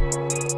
Música